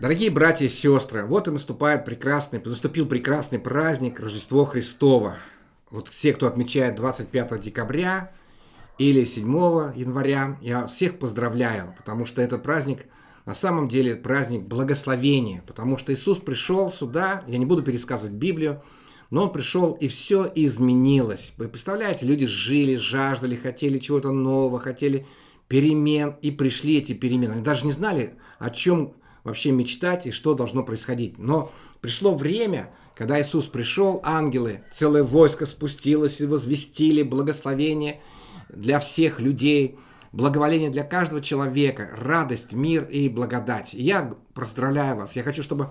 Дорогие братья и сестры, вот и наступает прекрасный, наступил прекрасный праздник Рождество Христово. Вот все, кто отмечает 25 декабря или 7 января, я всех поздравляю, потому что этот праздник на самом деле праздник благословения, потому что Иисус пришел сюда, я не буду пересказывать Библию, но Он пришел и все изменилось. Вы представляете, люди жили, жаждали, хотели чего-то нового, хотели перемен, и пришли эти перемены. Они даже не знали, о чем вообще мечтать и что должно происходить. Но пришло время, когда Иисус пришел, ангелы, целое войско спустилось и возвестили благословение для всех людей, благоволение для каждого человека, радость, мир и благодать. И я поздравляю вас. Я хочу, чтобы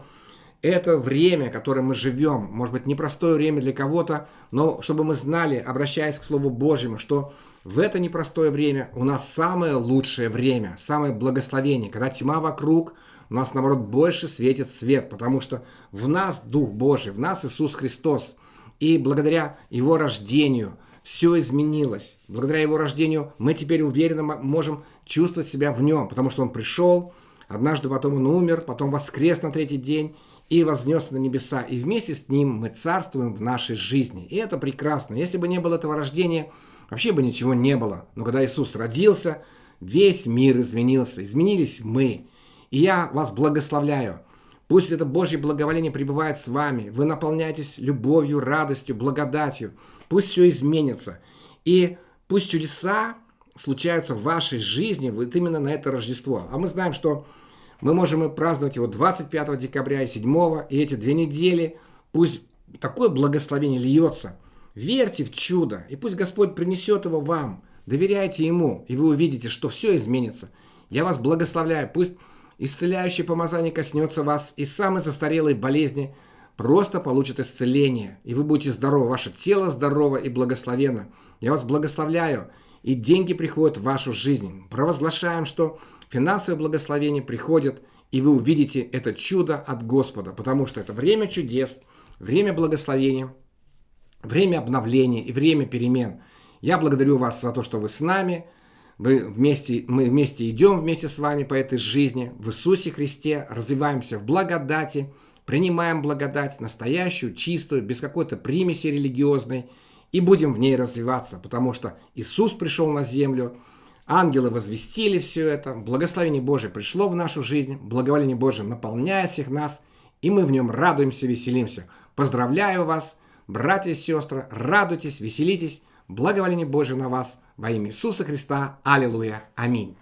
это время, которое мы живем, может быть, непростое время для кого-то, но чтобы мы знали, обращаясь к Слову Божьему, что в это непростое время у нас самое лучшее время, самое благословение, когда тьма вокруг, у нас, наоборот, больше светит свет, потому что в нас Дух Божий, в нас Иисус Христос. И благодаря Его рождению все изменилось. Благодаря Его рождению мы теперь уверенно можем чувствовать себя в Нем, потому что Он пришел, однажды потом Он умер, потом воскрес на третий день, и вознес на небеса, и вместе с Ним мы царствуем в нашей жизни. И это прекрасно. Если бы не было этого рождения, вообще бы ничего не было. Но когда Иисус родился, весь мир изменился, изменились мы. И я вас благословляю. Пусть это Божье благоволение пребывает с вами. Вы наполняетесь любовью, радостью, благодатью. Пусть все изменится. И пусть чудеса случаются в вашей жизни вот именно на это Рождество. А мы знаем, что мы можем и праздновать его 25 декабря и 7, и эти две недели. Пусть такое благословение льется. Верьте в чудо, и пусть Господь принесет его вам. Доверяйте Ему, и вы увидите, что все изменится. Я вас благословляю. Пусть исцеляющее помазание коснется вас, и самые застарелые болезни просто получат исцеление. И вы будете здоровы, ваше тело здорово и благословенно. Я вас благословляю, и деньги приходят в вашу жизнь. Провозглашаем, что финансовое благословение приходит, и вы увидите это чудо от Господа, потому что это время чудес, время благословения, время обновления и время перемен. Я благодарю вас за то, что вы с нами, вы вместе, мы вместе идем вместе с вами по этой жизни в Иисусе Христе, развиваемся в благодати, принимаем благодать, настоящую, чистую, без какой-то примеси религиозной, и будем в ней развиваться, потому что Иисус пришел на землю – Ангелы возвестили все это, благословение Божие пришло в нашу жизнь, благоволение Божие наполняет всех нас, и мы в нем радуемся, веселимся. Поздравляю вас, братья и сестры, радуйтесь, веселитесь, благоволение Божие на вас во имя Иисуса Христа. Аллилуйя. Аминь.